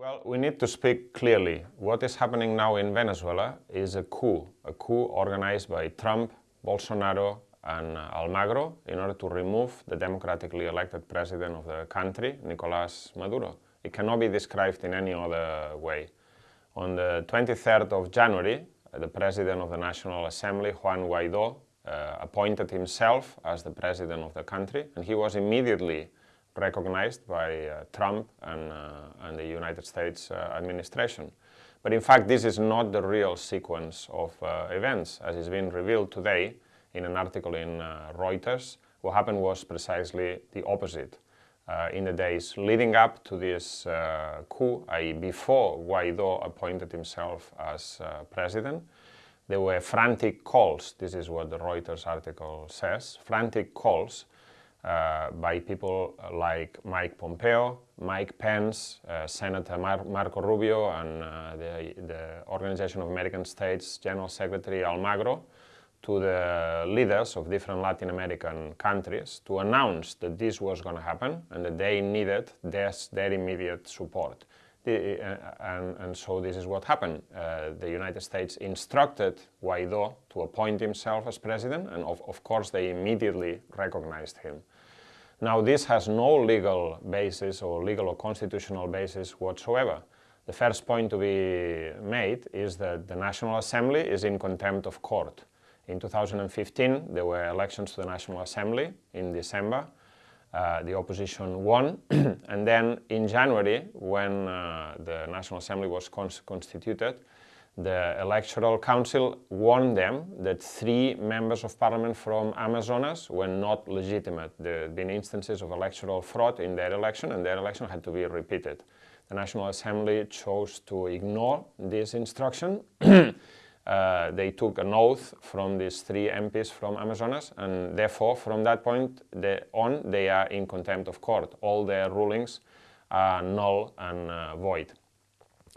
Well, we need to speak clearly. What is happening now in Venezuela is a coup, a coup organized by Trump, Bolsonaro, and uh, Almagro in order to remove the democratically elected president of the country, Nicolas Maduro. It cannot be described in any other way. On the 23rd of January, uh, the president of the National Assembly, Juan Guaido, uh, appointed himself as the president of the country, and he was immediately recognized by uh, Trump and, uh, and, the United States uh, administration. But in fact, this is not the real sequence of events. As has been revealed today in an article in Reuters, what happened was precisely the opposite. Uh, in the days leading up to this uh, coup, i.e. before Guaido appointed himself as uh, president, there were frantic calls, this is what the Reuters article says, frantic calls uh, by people like Mike Pompeo, Mike Pence, uh, Senator Mar Marco Rubio, and uh, the, the, Organization of American States General Secretary Almagro to the leaders of different Latin American countries to announce that this was going to happen and that they needed their, their immediate support. The, uh, and, and, so this is what happened. Uh, the United States instructed Guaido to appoint himself as president, and of, of course they immediately recognized him. Now this has no legal basis or legal or constitutional basis whatsoever. The first point to be made is that the National Assembly is in contempt of court. In 2015 there were elections to the National Assembly in December uh, the opposition won. and then in January, when uh, the National Assembly was cons constituted, the Electoral Council warned them that three members of parliament from Amazonas were not legitimate. There had been instances of electoral fraud in their election and their election had to be repeated. The National Assembly chose to ignore this instruction uh, they took an oath from these three MPs from Amazonas and therefore from that point on they are in contempt of court. All their rulings are null and uh, void.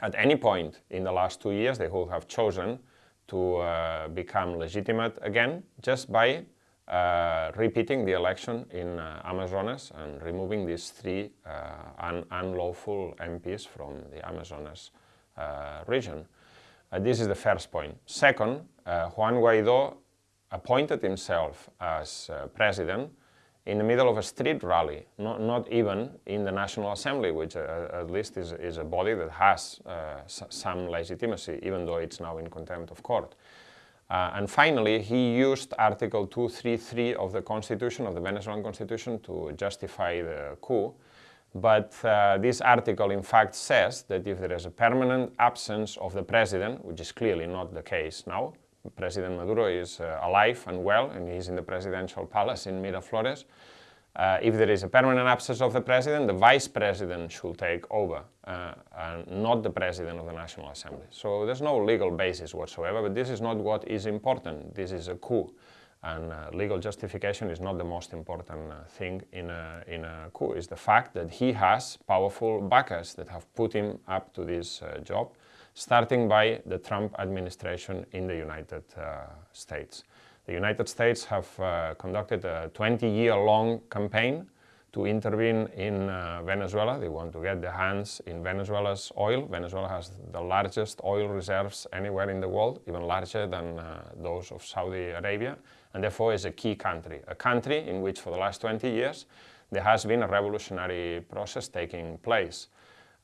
At any point in the last two years they would have chosen to uh, become legitimate again just by uh, repeating the election in uh, Amazonas and removing these three un unlawful MPs from the Amazonas region. Uh, this is the first point. Second, uh, Juan Guaido appointed himself as uh, president in the middle of a street rally, not, not even in the National Assembly, which uh, at least is, is, a body that has uh, some legitimacy, even though it's now in contempt of court. Uh, and finally, he used Article 233 of the Constitution, of the Venezuelan Constitution, to justify the coup, but uh, this article in fact says that if there is a permanent absence of the president, which is clearly not the case now, President Maduro is uh, alive and well and he's in the presidential palace in Miraflores, uh, if there is a permanent absence of the president, the vice president should take over, uh, and not the president of the National Assembly. So there's no legal basis whatsoever, but this is not what is important. This is a coup. And uh, legal justification is not the most important uh, thing in a, in a coup. It's the fact that he has powerful backers that have put him up to this uh, job, starting by the Trump administration in the United uh, States. The United States have uh, conducted a 20-year-long campaign to intervene in uh, Venezuela. They want to get their hands in Venezuela's oil. Venezuela has the largest oil reserves anywhere in the world, even larger than uh, those of Saudi Arabia, and therefore is a key country. A country in which for the last 20 years there has been a revolutionary process taking place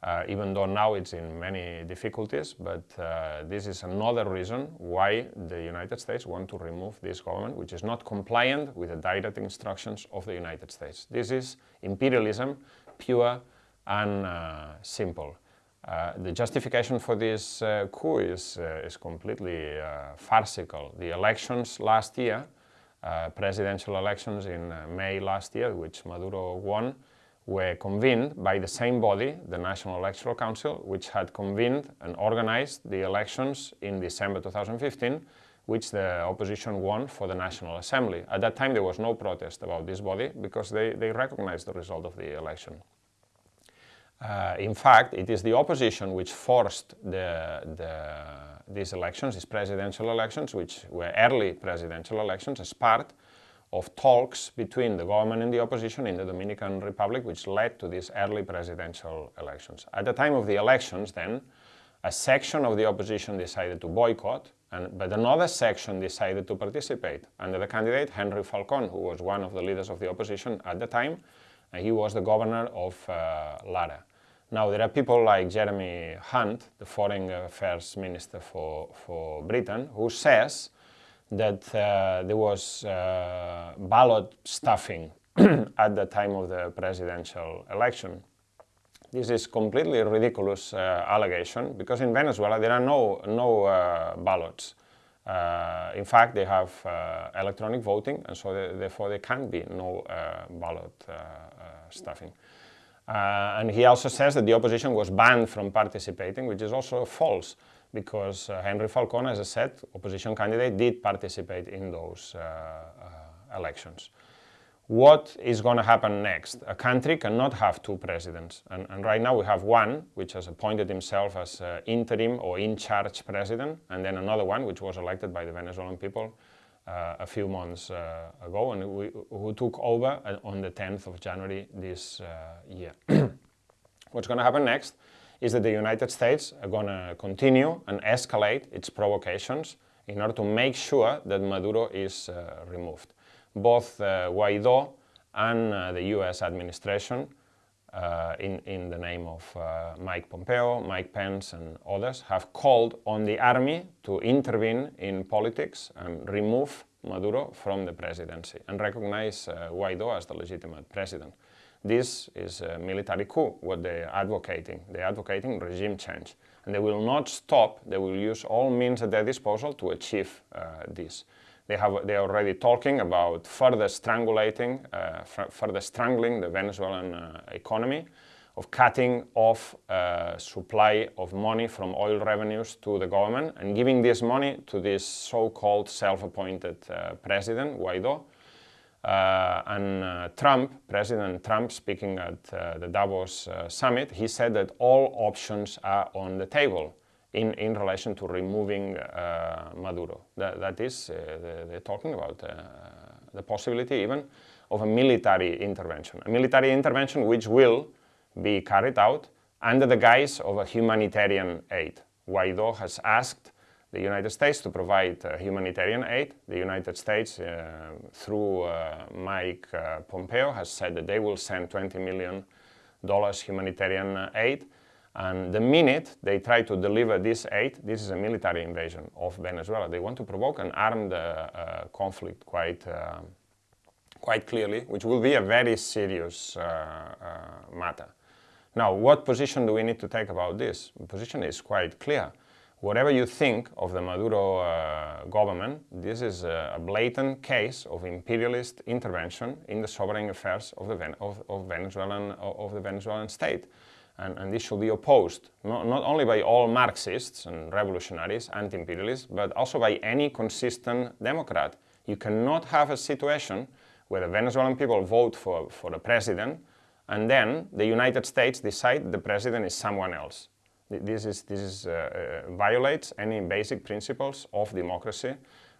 uh, even though now it's in many difficulties, but uh, this is another reason why the United States want to remove this government, which is not compliant with the direct instructions of the United States. This is imperialism, pure and uh, simple. Uh, the justification for this uh, coup is, uh, is completely farcical. The elections last year, presidential elections in May last year, which Maduro won, were convened by the same body, the National Electoral Council, which had convened and organized the elections in December 2015, which the opposition won for the National Assembly. At that time there was no protest about this body because they, they recognized the result of the election. Uh, in fact, it is the opposition which forced the, the, these elections, these presidential elections, which were early presidential elections, as part of talks between the government and the opposition in the Dominican Republic, which led to these early presidential elections. At the time of the elections, then, a section of the opposition decided to boycott, and, but another section decided to participate under the candidate Henry Falcon, who was one of the leaders of the opposition at the time, and he was the governor of uh, Lara. Now, there are people like Jeremy Hunt, the Foreign Affairs Minister for, for Britain, who says that uh, there was uh, ballot stuffing at the time of the presidential election. This is completely ridiculous uh, allegation because in Venezuela there are no, no uh, ballots. Uh, in fact, they have uh, electronic voting and so they, therefore there can be no ballot stuffing. Uh, and he also says that the opposition was banned from participating, which is also false, because uh, Henry Falcon, as I said, opposition candidate, did participate in those uh, uh elections. What is going to happen next? A country cannot have two presidents, and, and right now we have one, which has appointed himself as uh, interim or in-charge president, and then another one, which was elected by the Venezuelan people, uh, a few months uh, ago and we, who took over uh, on the 10th of January this year. What's going to happen next is that the United States are going to continue and escalate its provocations in order to make sure that Maduro is uh, removed. Both uh, Guaido and uh, the US administration uh, in, in the name of uh, Mike Pompeo, Mike Pence and others, have called on the army to intervene in politics and remove Maduro from the presidency and recognize uh, Guaido as the legitimate president. This is a military coup, what they're advocating. They're advocating regime change. And they will not stop, they will use all means at their disposal to achieve uh, this. They have they are already talking about further strangulating, uh, further strangling the Venezuelan uh, economy, of cutting off uh, supply of money from oil revenues to the government and giving this money to this so-called self-appointed uh, president, Guaido. Uh, and uh, Trump, President Trump, speaking at the Davos summit, he said that all options are on the table in, in relation to removing uh, Maduro. That, that is, uh, they're talking about uh, the possibility even of a military intervention. A military intervention which will be carried out under the guise of a humanitarian aid. Guaido has asked the United States to provide uh, humanitarian aid. The United States, uh, through uh, Mike Pompeo, has said that they will send $20 million humanitarian aid. And the minute they try to deliver this aid, this is a military invasion of Venezuela. They want to provoke an armed uh, uh, conflict quite, uh, quite clearly, which will be a very serious uh, uh, matter. Now, what position do we need to take about this? The position is quite clear. Whatever you think of the Maduro uh, government, this is a, blatant case of imperialist intervention in the sovereign affairs of the, Ven of, of Venezuelan, of the Venezuelan state. And, and, this should be opposed not, not only by all Marxists and revolutionaries, anti-imperialists, but also by any consistent Democrat. You cannot have a situation where the Venezuelan people vote for, for a president and then the United States decide the president is someone else. This, is, this is, uh, uh, violates any basic principles of democracy.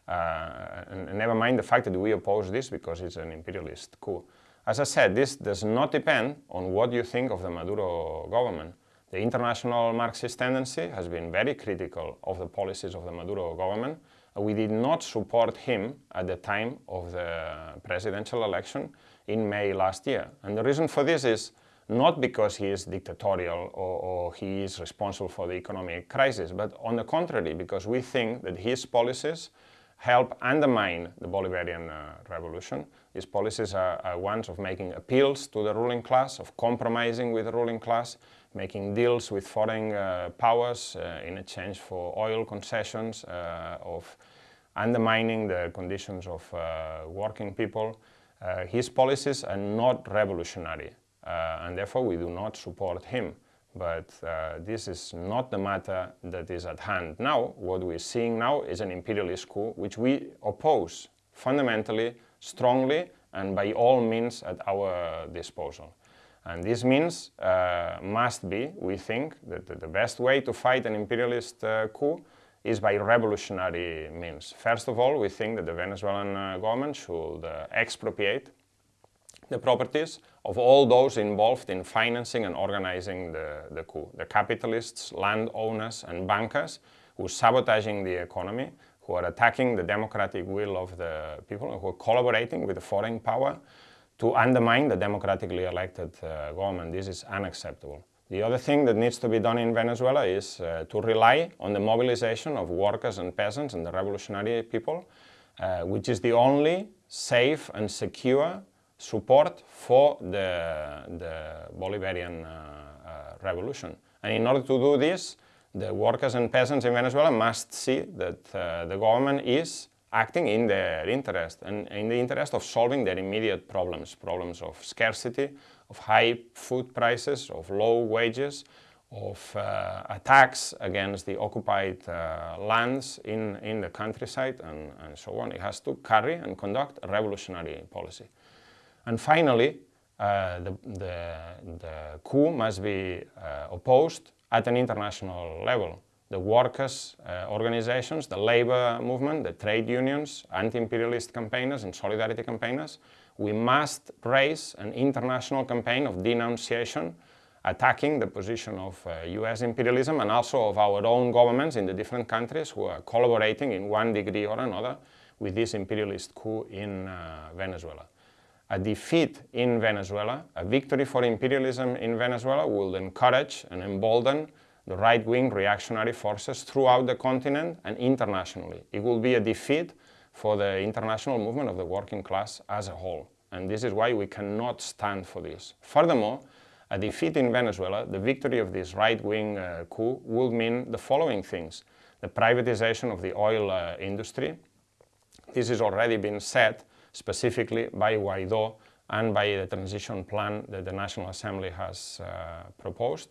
Uh, and, and never mind the fact that we oppose this because it's an imperialist coup. As I said, this does not depend on what you think of the Maduro government. The international Marxist tendency has been very critical of the policies of the Maduro government. We did not support him at the time of the presidential election in May last year. And the reason for this is not because he is dictatorial or, or, he is responsible for the economic crisis, but on the contrary, because we think that his policies help undermine the Bolivarian uh, revolution. His policies are, are, ones of making appeals to the ruling class, of compromising with the ruling class, making deals with foreign uh, powers uh, in exchange for oil concessions, uh, of undermining the conditions of uh, working people. Uh, his policies are not revolutionary, and therefore we do not support him. But uh, this is not the matter that is at hand. Now, what we're seeing now is an imperialist coup, which we oppose fundamentally, strongly, and by all means at our disposal. And this means uh, must be, we think, that the best way to fight an imperialist uh, coup is by revolutionary means. First of all, we think that the Venezuelan uh, government should uh, expropriate the properties of all those involved in financing and organizing the, the coup. The capitalists, landowners and bankers who are sabotaging the economy, who are attacking the democratic will of the people, who are collaborating with the foreign power to undermine the democratically elected uh, government. This is unacceptable. The other thing that needs to be done in Venezuela is uh, to rely on the mobilization of workers and peasants and the revolutionary people, uh, which is the only safe and secure support for the, the Bolivarian uh, uh, revolution. And in order to do this, the workers and peasants in Venezuela must see that uh, the government is acting in their interest and in the interest of solving their immediate problems, problems of scarcity, of high food prices, of low wages, of uh, attacks against the occupied uh, lands in, in the countryside and, and so on. It has to carry and conduct a revolutionary policy. And finally, uh, the, the, the, coup must be uh, opposed at an international level. The workers' uh, organizations, the labor movement, the trade unions, anti-imperialist campaigners and solidarity campaigners, we must raise an international campaign of denunciation attacking the position of uh, US imperialism and also of our own governments in the different countries who are collaborating in one degree or another with this imperialist coup in uh, Venezuela a defeat in Venezuela, a victory for imperialism in Venezuela will encourage and embolden the right-wing reactionary forces throughout the continent and internationally. It will be a defeat for the international movement of the working class as a whole. And this is why we cannot stand for this. Furthermore, a defeat in Venezuela, the victory of this right-wing uh, coup, will mean the following things. The privatization of the oil uh, industry. This has already been said specifically by Guaido and by the transition plan that the National Assembly has uh, proposed.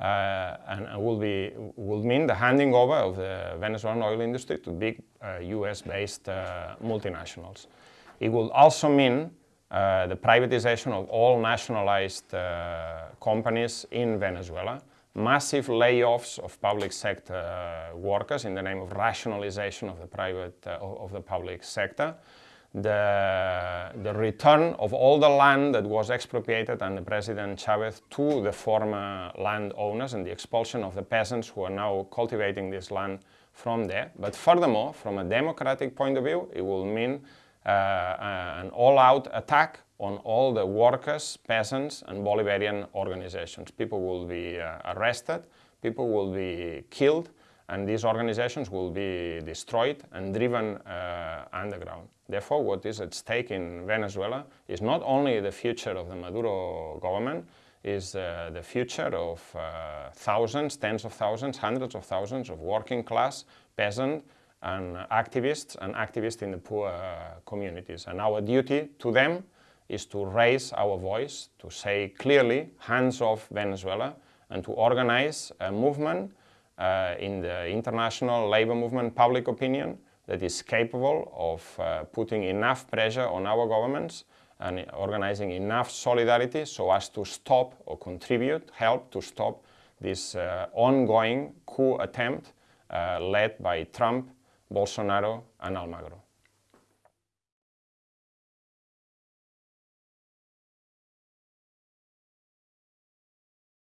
Uh, and will, be, will mean the handing over of the Venezuelan oil industry to big uh, US-based uh, multinationals. It will also mean uh, the privatization of all nationalized uh, companies in Venezuela, massive layoffs of public sector workers in the name of rationalization of the private of the public sector, the, the return of all the land that was expropriated under President Chavez to the former landowners and the expulsion of the peasants who are now cultivating this land from there. But furthermore, from a democratic point of view, it will mean uh, uh, an all-out attack on all the workers, peasants and Bolivarian organizations. People will be uh, arrested, people will be killed, and these organizations will be destroyed and driven uh, underground. Therefore, what is at stake in Venezuela is not only the future of the Maduro government, is uh, the future of uh, thousands, tens of thousands, hundreds of thousands of working class, peasant and activists and activists in the poor uh, communities. And our duty to them is to raise our voice, to say clearly, hands off Venezuela, and to organize a movement in the international labor movement public opinion that is capable of uh, putting enough pressure on our governments and organizing enough solidarity so as to stop or contribute, help to stop this uh, ongoing coup attempt uh, led by Trump, Bolsonaro and Almagro.